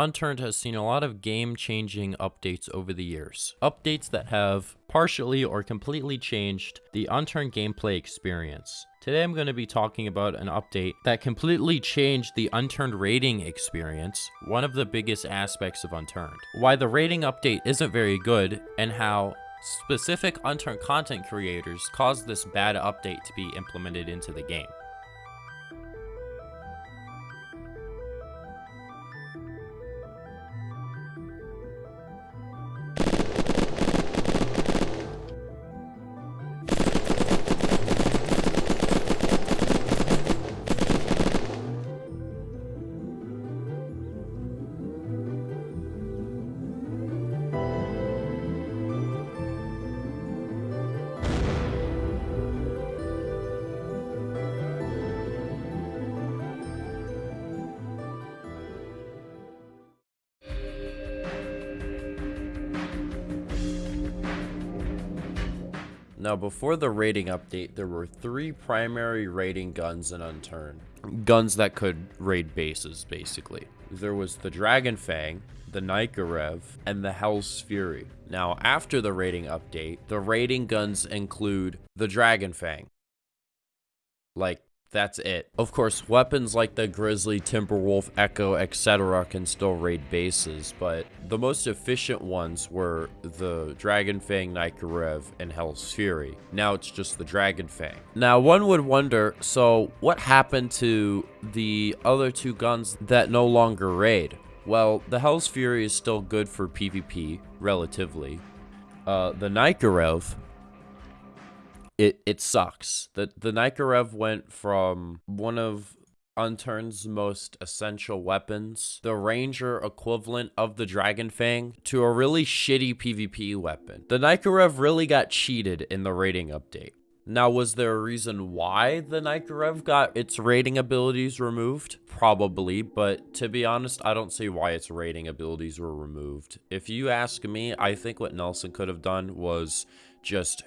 Unturned has seen a lot of game-changing updates over the years. Updates that have partially or completely changed the Unturned gameplay experience. Today I'm going to be talking about an update that completely changed the Unturned raiding experience, one of the biggest aspects of Unturned. Why the raiding update isn't very good, and how specific Unturned content creators caused this bad update to be implemented into the game. Now, before the raiding update, there were three primary raiding guns in Unturned. Guns that could raid bases, basically. There was the Dragon Fang, the Nykorev, and the Hell's Fury. Now, after the raiding update, the raiding guns include the Dragon Fang. Like, that's it. Of course, weapons like the Grizzly, Timberwolf, Echo, etc. can still raid bases, but the most efficient ones were the Dragon Fang, Nykorev, and Hell's Fury. Now it's just the Dragon Fang. Now, one would wonder, so what happened to the other two guns that no longer raid? Well, the Hell's Fury is still good for PvP, relatively. Uh, the Nykorev it it sucks. The the Nykorev went from one of Unturn's most essential weapons, the ranger equivalent of the Dragon Fang, to a really shitty PvP weapon. The Nykorev really got cheated in the raiding update. Now, was there a reason why the Nykorev got its raiding abilities removed? Probably, but to be honest, I don't see why its raiding abilities were removed. If you ask me, I think what Nelson could have done was just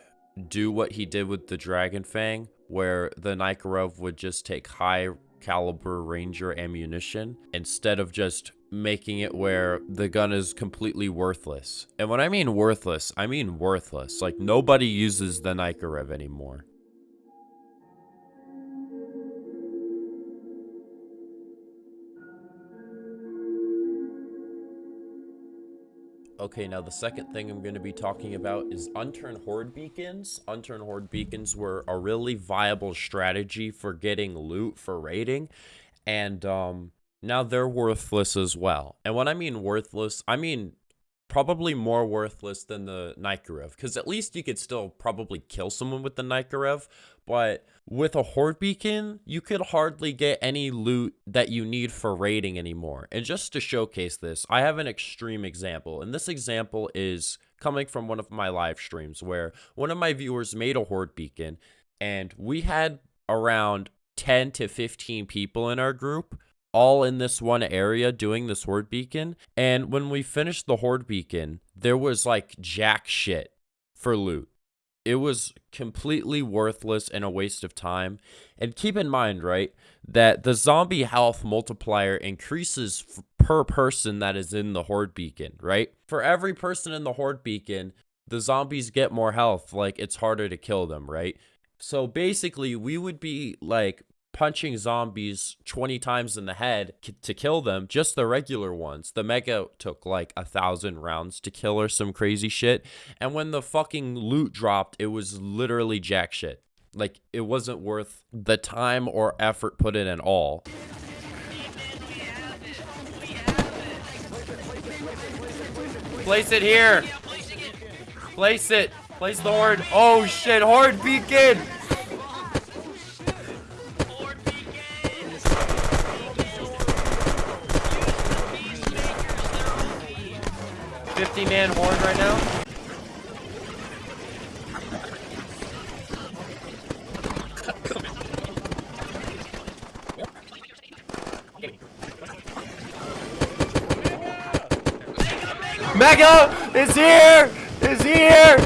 do what he did with the Dragon Fang, where the Nykorev would just take high caliber ranger ammunition instead of just making it where the gun is completely worthless. And when I mean worthless, I mean worthless. Like nobody uses the Nykorev anymore. Okay, now the second thing I'm going to be talking about is unturned horde beacons. Unturned horde beacons were a really viable strategy for getting loot for raiding, and um, now they're worthless as well. And when I mean worthless, I mean probably more worthless than the Nykorev, because at least you could still probably kill someone with the Nykorev, but with a Horde Beacon, you could hardly get any loot that you need for raiding anymore. And just to showcase this, I have an extreme example, and this example is coming from one of my live streams where one of my viewers made a Horde Beacon, and we had around 10 to 15 people in our group all in this one area doing this horde beacon. And when we finished the horde beacon, there was like jack shit for loot. It was completely worthless and a waste of time. And keep in mind, right, that the zombie health multiplier increases per person that is in the horde beacon, right? For every person in the horde beacon, the zombies get more health, like it's harder to kill them, right? So basically, we would be like punching zombies 20 times in the head to kill them, just the regular ones. The Mega took like a thousand rounds to kill or some crazy shit. And when the fucking loot dropped, it was literally jack shit. Like, it wasn't worth the time or effort put in at all. Place it here. Place it. Place the horde. Oh shit, horde beacon. Mega is here! Is here!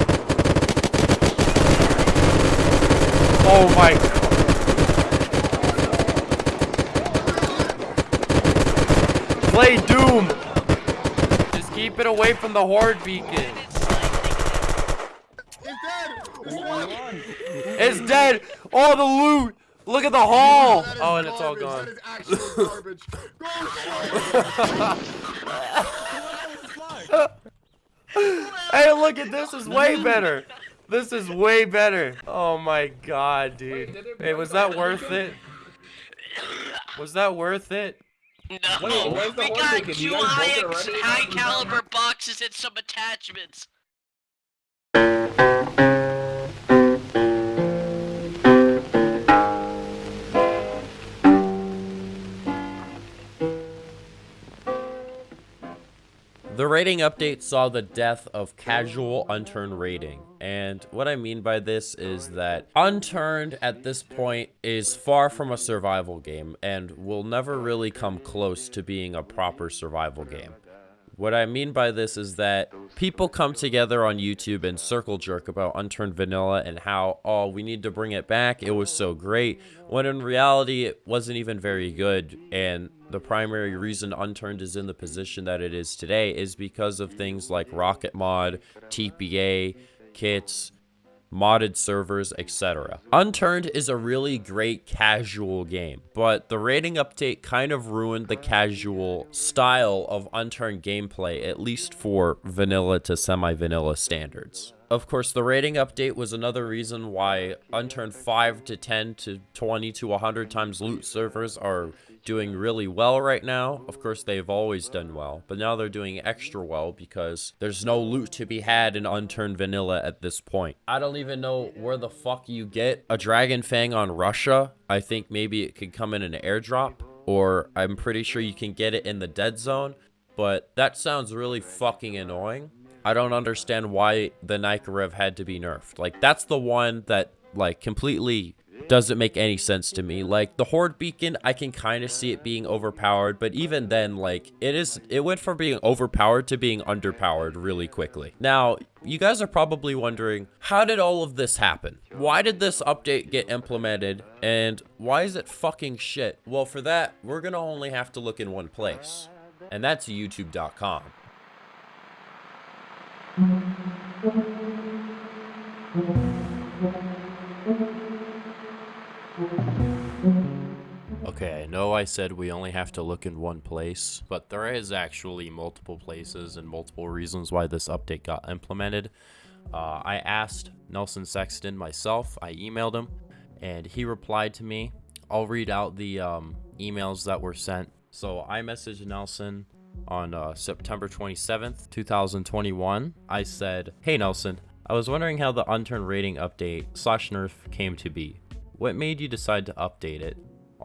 Oh my god. Play Doom! Just keep it away from the horde beacon. It's dead. It's dead. All the loot. Look at the hall! Oh, and it's all gone. That is actual garbage. Go Hey, look at this. is way better. This is way better. Oh my god, dude. Hey, was that worth it? Was that worth it? No, Wait, the we got two You guys broke high, high caliber boxes and some attachments. The raiding update saw the death of casual unturned raiding. And what I mean by this is that unturned at this point is far from a survival game and will never really come close to being a proper survival game. What I mean by this is that people come together on YouTube and circle jerk about Unturned Vanilla and how, oh, we need to bring it back. It was so great. When in reality, it wasn't even very good. And the primary reason Unturned is in the position that it is today is because of things like Rocket Mod, TPA, kits, modded servers, etc. Unturned is a really great casual game, but the raiding update kind of ruined the casual style of Unturned gameplay, at least for vanilla to semi-vanilla standards. Of course, the raiding update was another reason why Unturned 5 to 10 to 20 to 100 times loot servers are doing really well right now. Of course, they've always done well, but now they're doing extra well because there's no loot to be had in Unturned Vanilla at this point. I don't even know where the fuck you get a Dragon Fang on Russia. I think maybe it could come in an airdrop, or I'm pretty sure you can get it in the dead zone, but that sounds really fucking annoying. I don't understand why the Nykorev had to be nerfed. Like, that's the one that, like, completely doesn't make any sense to me. Like, the Horde Beacon, I can kind of see it being overpowered, but even then, like, it is, it went from being overpowered to being underpowered really quickly. Now, you guys are probably wondering, how did all of this happen? Why did this update get implemented, and why is it fucking shit? Well, for that, we're gonna only have to look in one place, and that's youtube.com. Okay, I know I said we only have to look in one place, but there is actually multiple places and multiple reasons why this update got implemented. Uh, I asked Nelson Sexton myself, I emailed him, and he replied to me. I'll read out the um, emails that were sent. So I messaged Nelson on uh, September 27th, 2021. I said, Hey Nelson, I was wondering how the unturned raiding update slash nerf came to be. What made you decide to update it?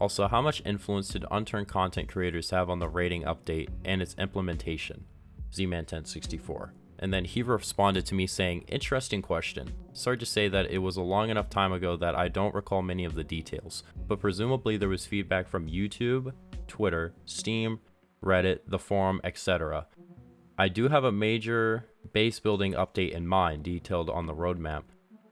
Also, how much influence did unturned content creators have on the raiding update and its implementation? Zman1064. And then he responded to me saying, Interesting question. Sorry to say that it was a long enough time ago that I don't recall many of the details, but presumably there was feedback from YouTube, Twitter, Steam, Reddit, the forum, etc. I do have a major base building update in mind detailed on the roadmap,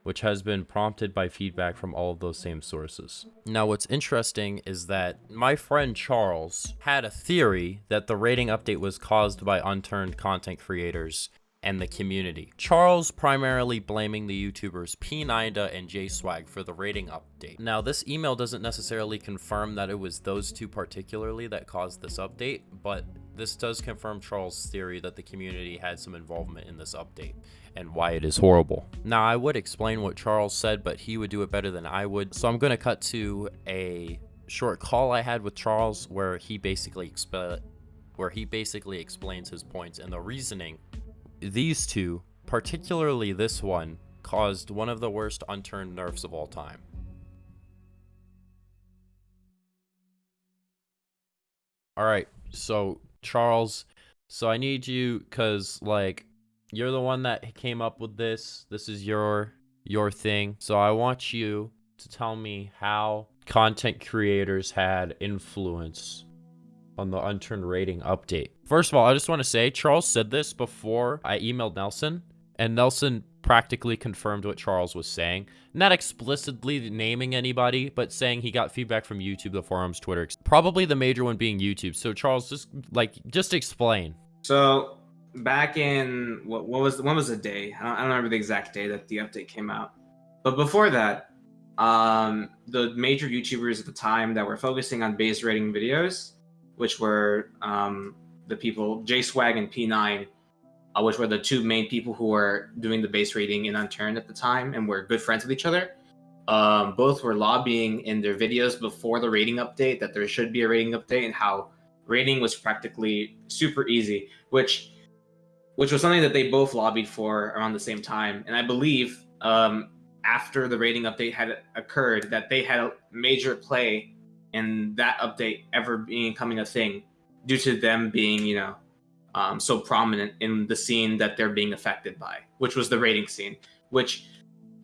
which has been prompted by feedback from all of those same sources. Now, what's interesting is that my friend Charles had a theory that the raiding update was caused by unturned content creators and the community. Charles primarily blaming the YouTubers P9da and JSwag for the raiding update. Now, this email doesn't necessarily confirm that it was those two particularly that caused this update, but this does confirm Charles' theory that the community had some involvement in this update and why it is horrible. Now, I would explain what Charles said, but he would do it better than I would. So I'm going to cut to a short call I had with Charles where he basically exp- where he basically explains his points and the reasoning. These two, particularly this one, caused one of the worst unturned nerfs of all time. All right, so Charles, so I need you cuz like you're the one that came up with this. This is your your thing. So I want you to tell me how content creators had influence on the unturned raiding update. First of all, I just want to say Charles said this before I emailed Nelson, and Nelson practically confirmed what Charles was saying. Not explicitly naming anybody, but saying he got feedback from YouTube, the forums, Twitter. Probably the major one being YouTube. So Charles, just like just explain. So back in what, what was when was the day? I don't, I don't remember the exact day that the update came out. But before that, um, the major YouTubers at the time that were focusing on base raiding videos, which were um, the people J Swag and P9, uh, which were the two main people who were doing the base raiding in Unturned at the time and were good friends with each other. Um, both were lobbying in their videos before the raiding update that there should be a raiding update and how raiding was practically super easy, which which was something that they both lobbied for around the same time. And I believe um, after the raiding update had occurred, that they had a major play in that update ever being becoming a thing, due to them being, you know, um, so prominent in the scene that they're being affected by, which was the raiding scene. Which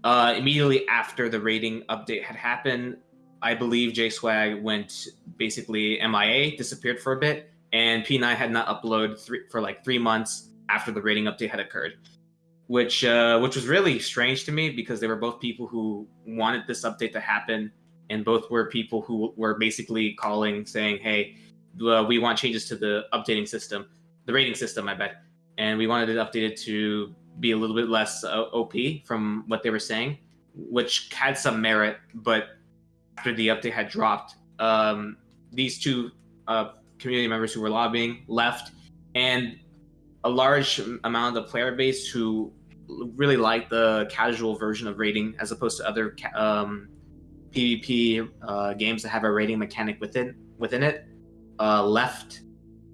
uh, immediately after the raiding update had happened, I believe J Swag went basically MIA, disappeared for a bit, and P9 had not uploaded three, for like three months after the raiding update had occurred, which uh, which was really strange to me because they were both people who wanted this update to happen, and both were people who were basically calling saying, "Hey, uh, we want changes to the updating system, the raiding system, I bet, and we wanted it updated to be a little bit less uh, OP from what they were saying, which had some merit, but after the update had dropped, um, these two uh, community members who were lobbying left, and a large amount of the player base who really like the casual version of raiding as opposed to other um, PvP uh, games that have a raiding mechanic within within it uh, left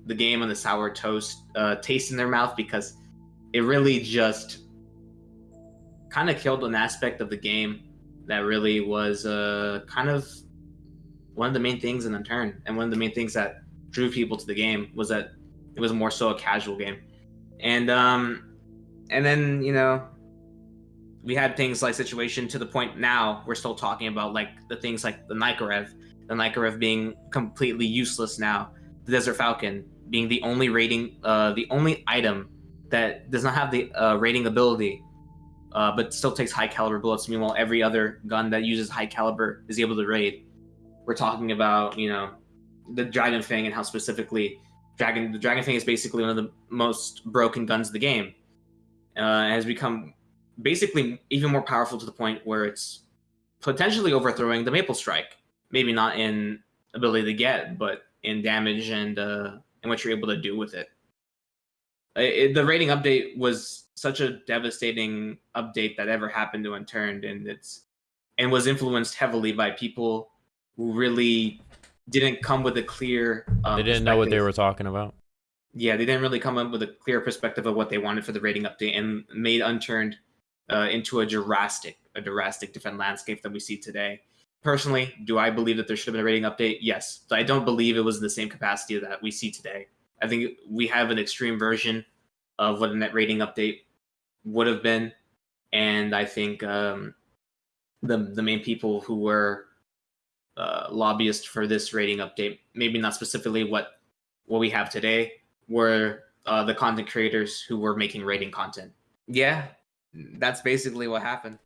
the game on the sour toast uh, taste in their mouth because it really just kind of killed an aspect of the game that really was uh, kind of one of the main things in turn, and one of the main things that drew people to the game was that it was more so a casual game. And um and then you know we had things like situation to the point now we're still talking about like the things like the Nykorev, the Nykorev being completely useless now, the Desert Falcon being the only raiding, uh, the only item that does not have the uh, raiding ability, uh, but still takes high caliber bullets. Meanwhile, every other gun that uses high caliber is able to raid. We're talking about you know the Dragon Fang and how specifically Dragon the Dragon Fang is basically one of the most broken guns of the game. Uh, has become basically even more powerful to the point where it's potentially overthrowing the Maple Strike. Maybe not in ability to get, but in damage and uh, and what you're able to do with it. it. The raiding update was such a devastating update that ever happened to Unturned, and it's and was influenced heavily by people who really didn't come with a clear. Um, they didn't know what they were talking about. Yeah, they didn't really come up with a clear perspective of what they wanted for the raiding update, and made Unturned uh, into a drastic, a drastic different landscape that we see today. Personally, do I believe that there should have been a raiding update? Yes, I don't believe it was in the same capacity that we see today. I think we have an extreme version of what a net raiding update would have been, and I think um, the the main people who were uh, lobbyists for this raiding update. Maybe not specifically what what we have today, were uh, the content creators who were making raiding content. Yeah, that's basically what happened.